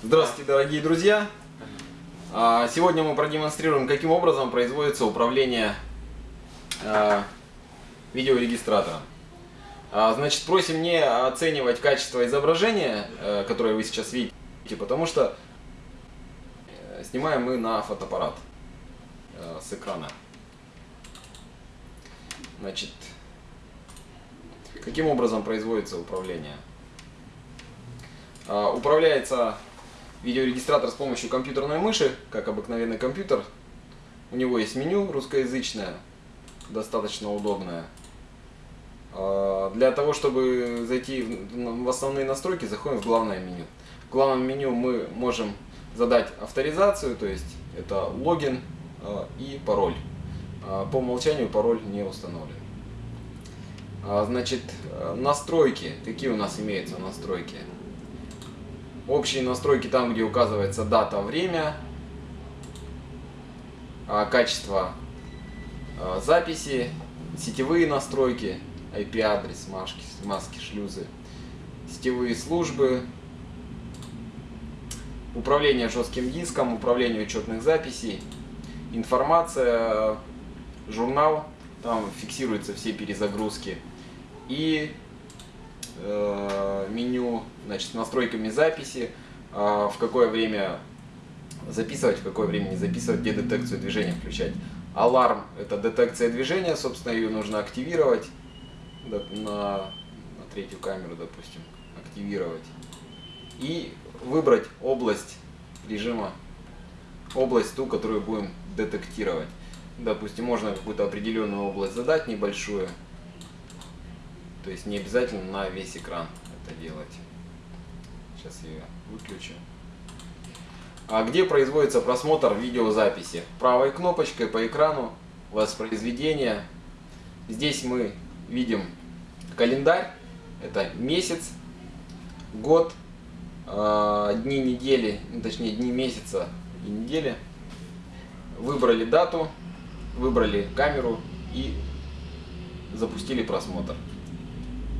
Здравствуйте, дорогие друзья! А, Сегодня мы продемонстрируем, каким образом производится управление а, видеорегистратором. А, Значит, просим не оценивать качество изображения, э, которое вы сейчас видите, потому что э, снимаем мы на фотоаппарат э, с экрана. Значит, каким образом производится управление? Управляется видеорегистратор с помощью компьютерной мыши, как обыкновенный компьютер. У него есть меню русскоязычное, достаточно удобное. А, Для того, чтобы зайти в в основные настройки, заходим в главное меню. В главном меню мы можем задать авторизацию, то есть это логин а, и пароль. А, По умолчанию пароль не установлен. Значит, э, настройки. Какие у нас имеются настройки? Общие настройки там, где указывается дата, время, а, качество а, записи, сетевые настройки, IP-адрес, маски, маски, шлюзы, сетевые службы, управление жестким диском, управление учетных записей, информация, журнал, там фиксируются все перезагрузки и меню, значит, с настройками записи, э, в какое время записывать, в какое время не записывать, где детекцию движения включать. Аларм – это детекция движения, собственно, ее нужно активировать на, на третью камеру, допустим, активировать. И выбрать область режима, область ту, которую будем детектировать. Допустим, можно какую-то определенную область задать, небольшую. То есть не обязательно на весь экран это делать. Сейчас я ее выключу. А где производится просмотр видеозаписи? Правой кнопочкой по экрану воспроизведение. Здесь мы видим календарь. Это месяц, год, э, дни недели, ну, точнее дни месяца и недели. Выбрали дату, выбрали камеру и запустили просмотр.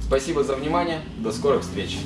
Спасибо за внимание. До скорых встреч.